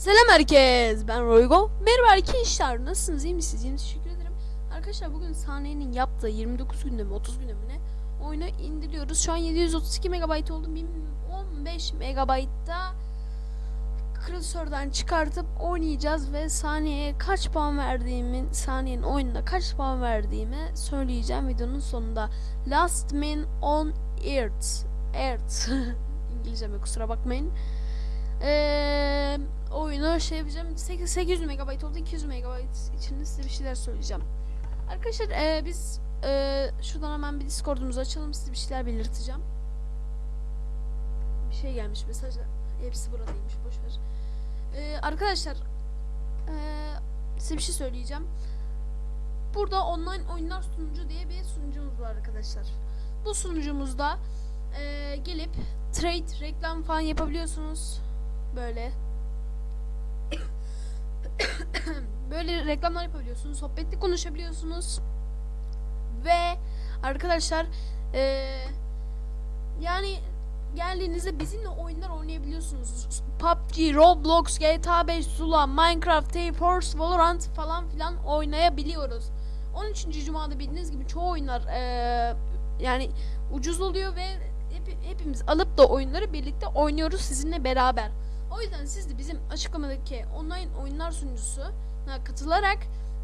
Selam herkes. Ben Roygo. Merhaba arkadaşlar. Nasılsınız? İyi misiniz? İyiyim. Teşekkür ederim. Arkadaşlar bugün sahnenin yaptığı 29 günde mi 30 günde mi ne? Oyunu indiriyoruz. Şu an 732 MB oldu. 1015 MB'da klasörden çıkartıp oynayacağız ve saniyeye kaç puan verdiğimin saniyenin oyununa kaç puan verdiğimi söyleyeceğim videonun sonunda. Last Man on Earth. Earth. İngilizceme kusura bakmayın. Eee oyunu şey yapacağım 8, 800 MB oldu 200 MB içinde size bir şeyler söyleyeceğim. Arkadaşlar eee, biz eee, şuradan hemen bir Discord'umuzu açalım size bir şeyler belirteceğim. Bir şey gelmiş mesajla hepsi buradaymış boşver. Eee arkadaşlar eee, size bir şey söyleyeceğim. Burada online oyunlar sunucu diye bir sunucumuz var arkadaşlar. Bu sunucumuzda eee, gelip trade, reklam falan yapabiliyorsunuz. Böyle. Böyle reklamlar yapabiliyorsunuz. Sohbetli konuşabiliyorsunuz. Ve arkadaşlar eee, yani geldiğinizde bizimle oyunlar oynayabiliyorsunuz. PUBG, Roblox, GTA 5, Zula, Minecraft, Tape Force, Valorant falan filan oynayabiliyoruz. 13. Cuma'da bildiğiniz gibi çoğu oyunlar eee, yani ucuz oluyor ve hep- hepimiz alıp da oyunları birlikte oynuyoruz sizinle beraber. O yüzden siz de bizim açıklamadaki online oyunlar sunucusuna katılarak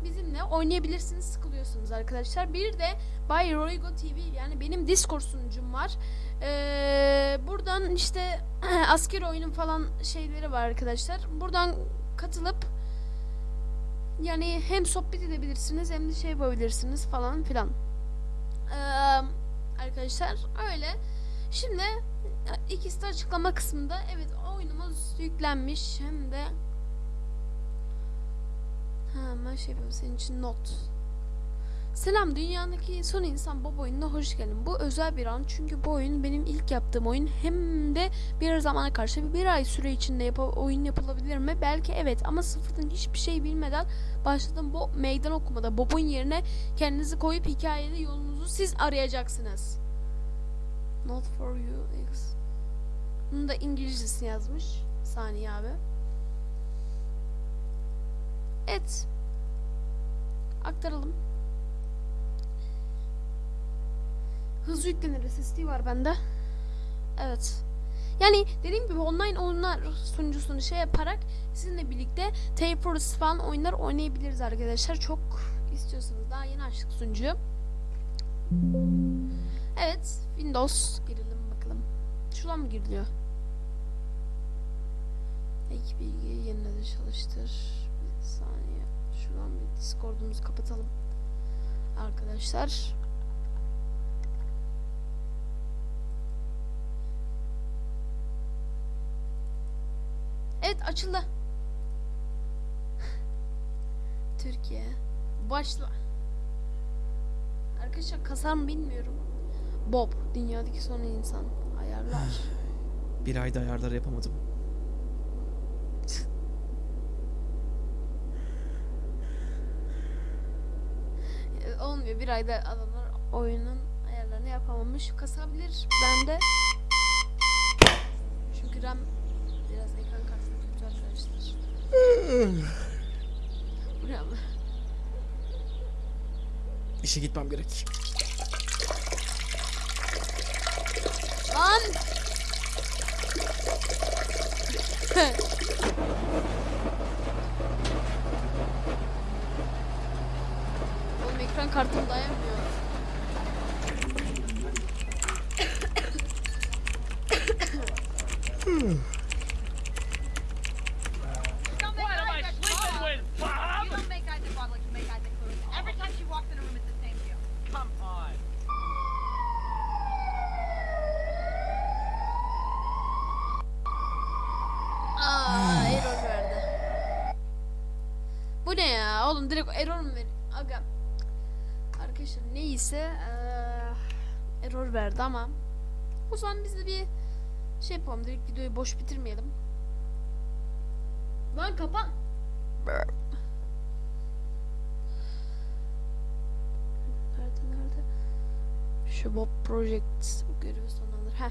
bizimle oynayabilirsiniz sıkılıyorsunuz arkadaşlar. Bir de Bay Roygo TV yani benim Discord sunucum var. Ee, buradan işte asker oyunun falan şeyleri var arkadaşlar. Buradan katılıp yani hem sohbet edebilirsiniz hem de şey yapabilirsiniz falan filan. Ee, arkadaşlar öyle. Şimdi ikisi de açıklama kısmında evet oyunumuz yüklenmiş hem de ha ben şey yapıyorum senin için not Selam dünyadaki son insan Bob oyununa hoş geldin. Bu özel bir an çünkü bu oyun benim ilk yaptığım oyun hem de bir zamana karşı bir ay süre içinde yap oyun yapılabilir mi? Belki evet ama sıfırdan hiçbir şey bilmeden başladım bu meydan okumada. Bob'un yerine kendinizi koyup hikayede yolunuzu siz arayacaksınız. Not for you. Bunu da İngilizcesini yazmış. Saniye abi. Evet. Aktaralım. Hızlı yüklenir SSD var bende. Evet. Yani dediğim gibi online oyunlar sunucusunu şey yaparak sizinle birlikte Tape Force falan oyunlar oynayabiliriz arkadaşlar. Çok istiyorsanız daha yeni açtık sunucuyu. Evet. Windows girelim bakalım. Şuradan mı giriliyor? Ek bilgiyi yeniden çalıştır. Bir saniye. Şuradan bir Discord'umuzu kapatalım. Arkadaşlar. Evet açıldı. Türkiye. Başla. Arkadaşlar kasar mı bilmiyorum. Bob dünyadaki son insan ayarlar. Bir ayda ayarları yapamadım. Ee, Olmuyor bir ayda adamlar oyunun ayarlarını yapamamış. Kasabilir bende. Çünkü RAM biraz ekran kartı kötü arkadaşlar. Bu ne ama? İşe gitmem gerek. Lan! Oğlum ekran kartım dayanmıyor. Neyse eee, error verdi ama o zaman biz de bir şey yapalım. Direkt videoyu boş bitirmeyelim. Lan kapan. Nerede nerede? Şu Bob Project görevi sonlandır. Heh.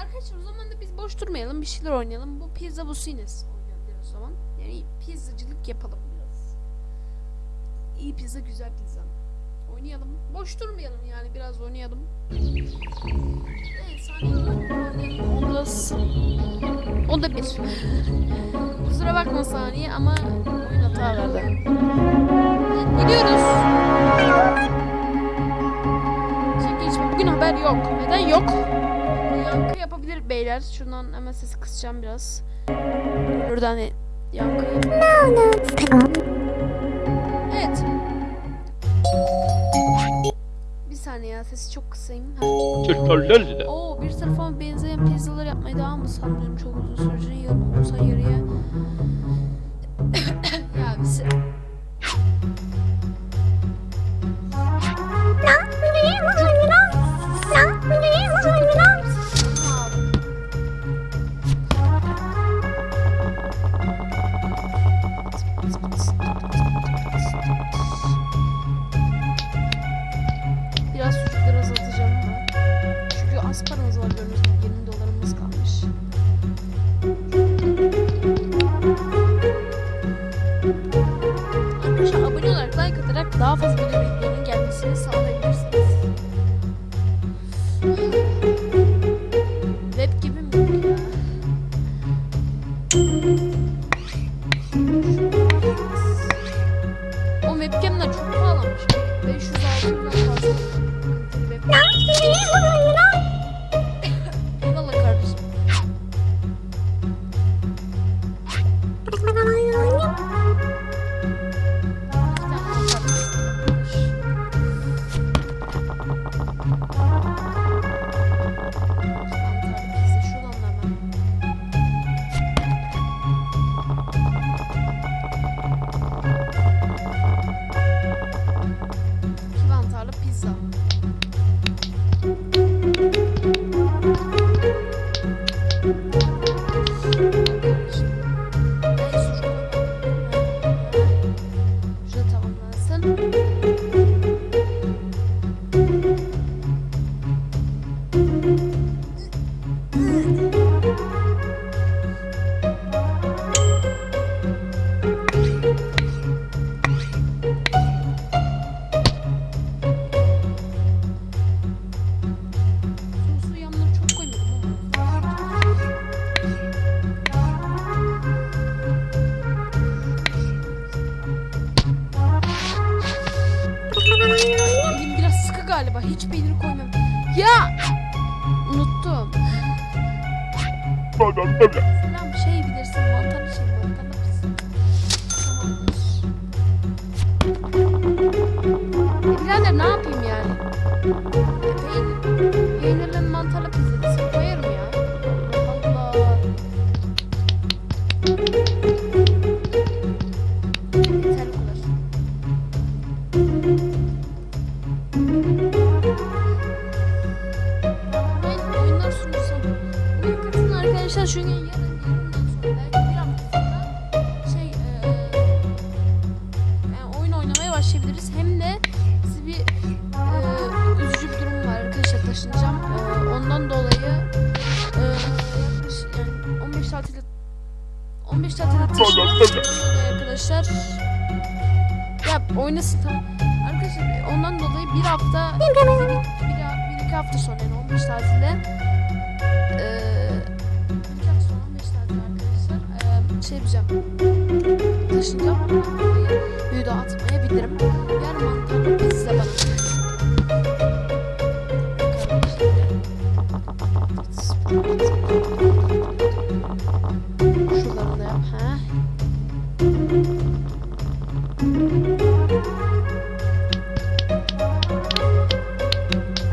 Arkadaşlar o zaman da biz boş durmayalım. Bir şeyler oynayalım. Bu Pizza Busines oynayalım o zaman. Yani pizzacılık yapalım biraz. İyi pizza güzel pizza. Oynayalım. Boş durmayalım yani biraz oynayalım. Evet saniye oynayalım. Onda s- Onda bir. Kusura bakma saniye ama oyun hata verdi. Evet, gidiyoruz. Çek geçme. Bugün haber yok. Neden yok? Yankı yapabilir beyler. Şuradan hemen sesi kısacağım biraz. Buradan yankı Evet. Saniye ya sesi çok kısayım. Oo bir tarafa benzeyen pizzalar yapmaya devam mı sanıyorum çok uzun sürecek yarım olsa yarıya. Hiç peynir koymam. Ya! Unuttum. Selam şey bilirsin mantarlı şey mantarlı pizza. Tamamdır. E birader ne yapayım yani? Arkadaşlar çünkü yarın yarından sonra belki bir hafta sonra şey eee yani oyun oynamaya başlayabiliriz. Hem de size bir eee, üzücü bir durum var arkadaşlar taşınacağım. Eee, ondan dolayı eee yaklaşık yani 15 tatilde 15 tatilde taşınmam arkadaşlar. Ya oynasın tamam. Arkadaşlar ondan dolayı bir hafta bir, bir, bir iki hafta sonra yani 15 tatilde eee şey yapacağım taşınacağım ondan dolayı video atmayabilirim. Yarın mantarlı pizza bana. Şuraları da yap. Ha?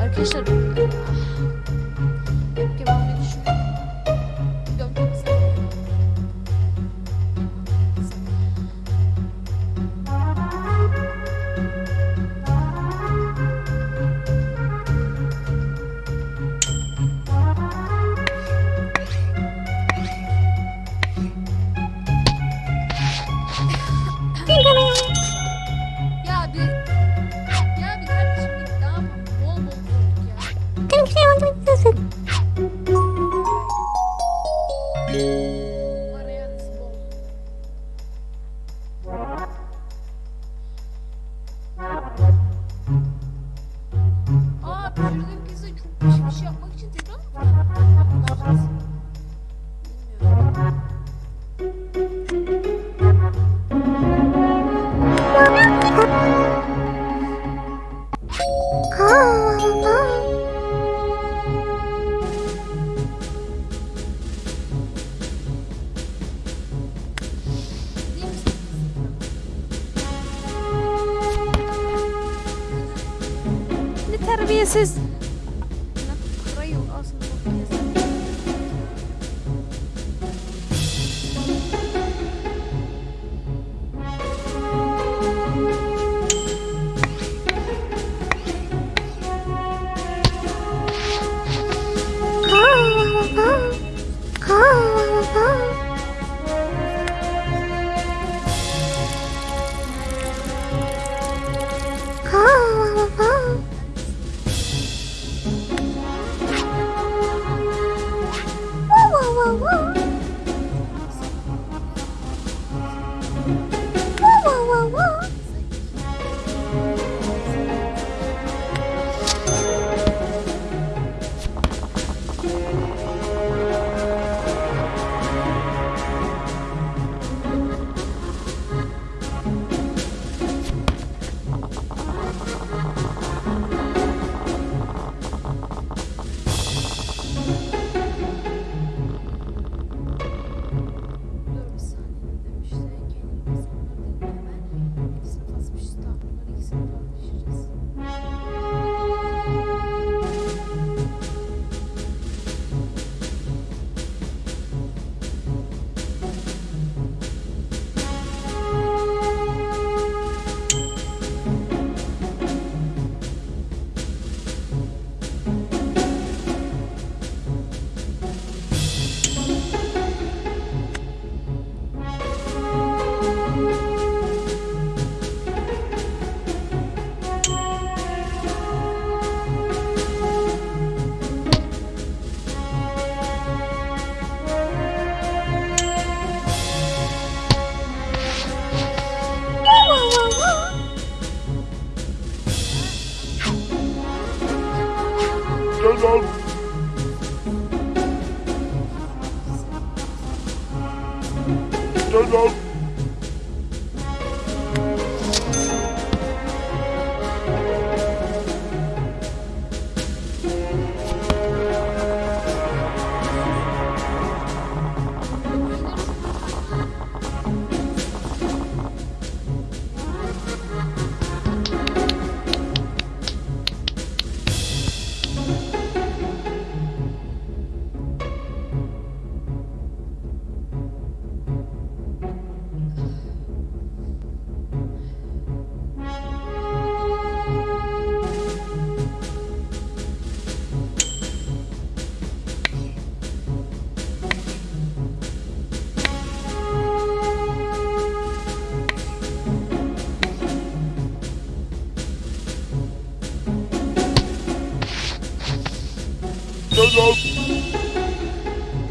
Arkadaşlar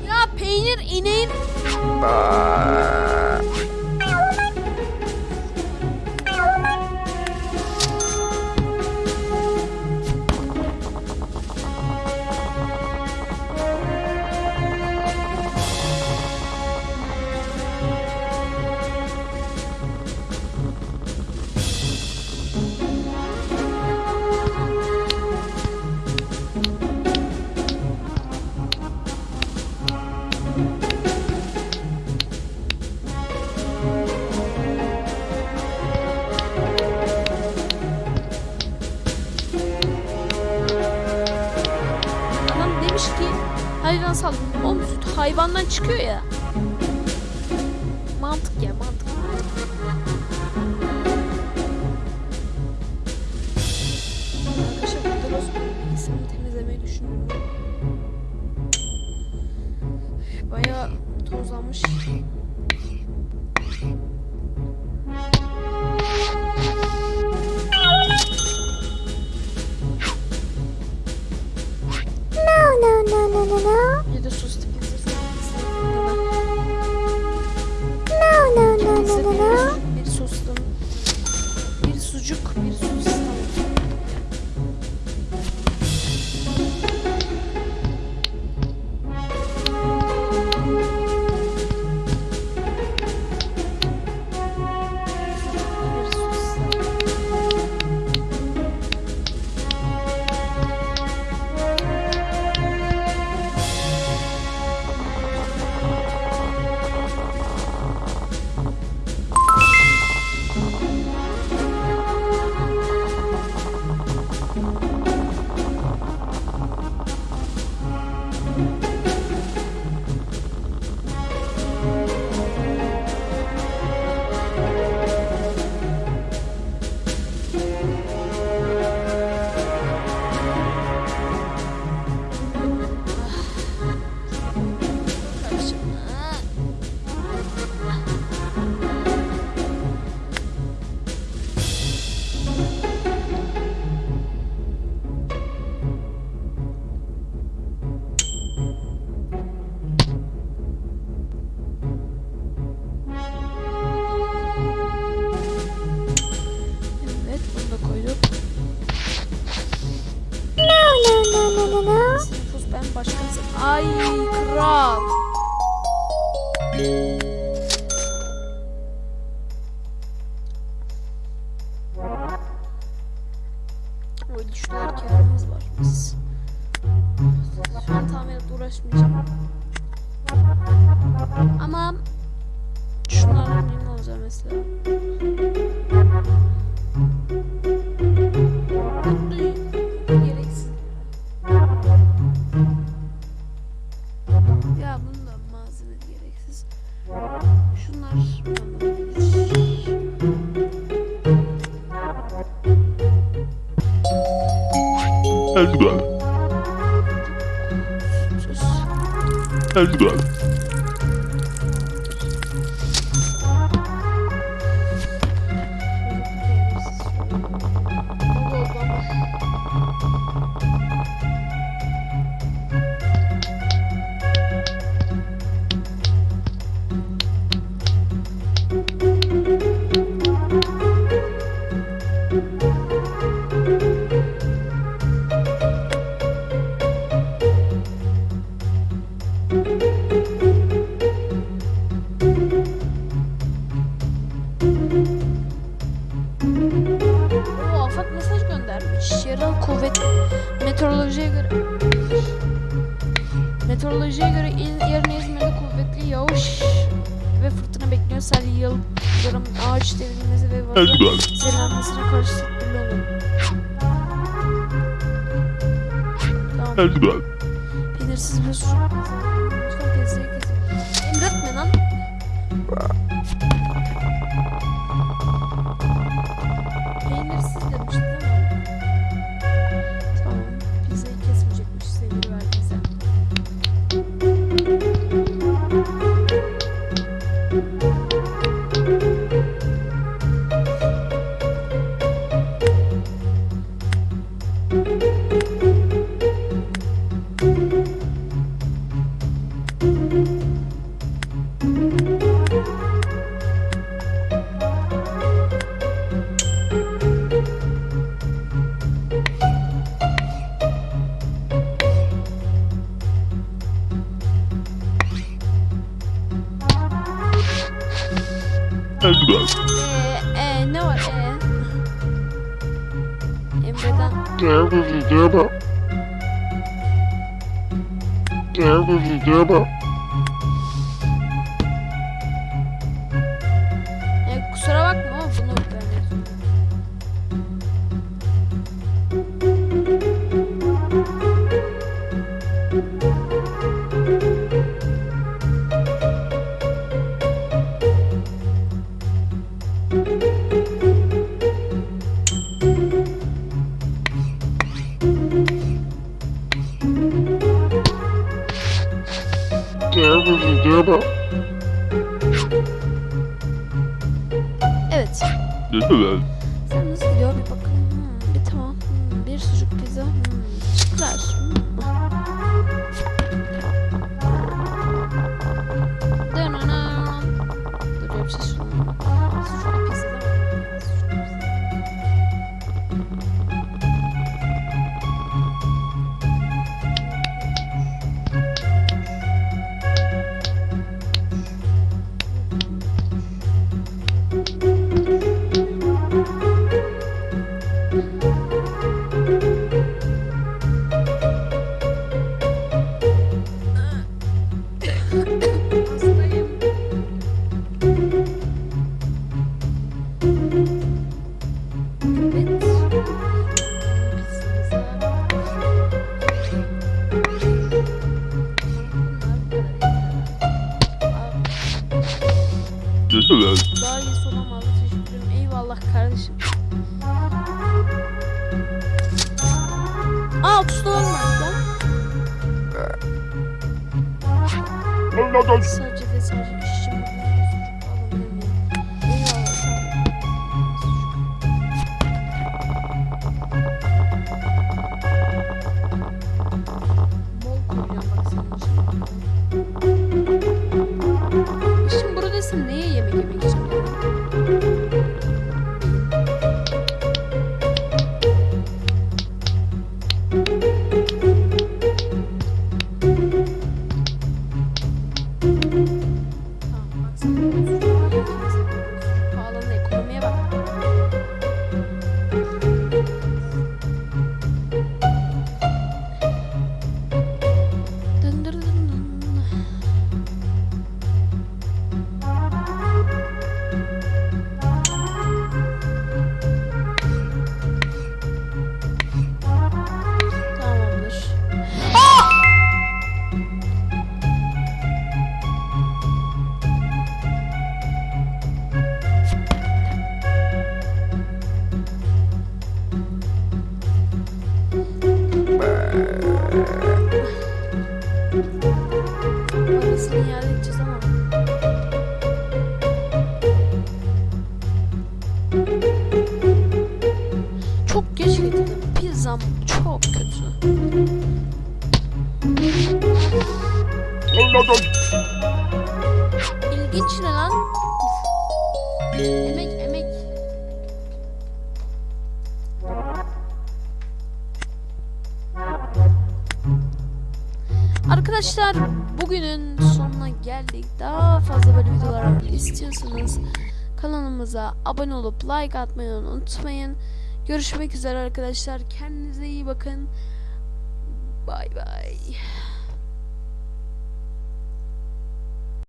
Ya peynir ineğin hayvan sal. Oğlum süt hayvandan çıkıyor ya. Mantık ya mantık. Arkadaşlar bu Dross bilgisini temizlemeyi düşünüyorum. Bayağı tozlanmış. Sucuk, bir sos. and Astrolojiye göre il, yarın İzmir'de kuvvetli yağış ve fırtına bekliyor. Sel, yıldırım, ağaç devrilmesi ve vatanın zelenmesine karşı tedbirli olun. Tamam. Peynirsiz bir su. Lütfen pezleri kesin. Emretme lan. Aa tuzdan olmadı lan. Sadece de sadece. zam çok kötü. İlginç ne lan? Emek emek. Arkadaşlar bugünün sonuna geldik. Daha fazla böyle videolar istiyorsanız kanalımıza abone olup like atmayı unutmayın. Görüşmek üzere arkadaşlar. Kendinize iyi bakın. Bay bay.